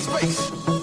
space, space.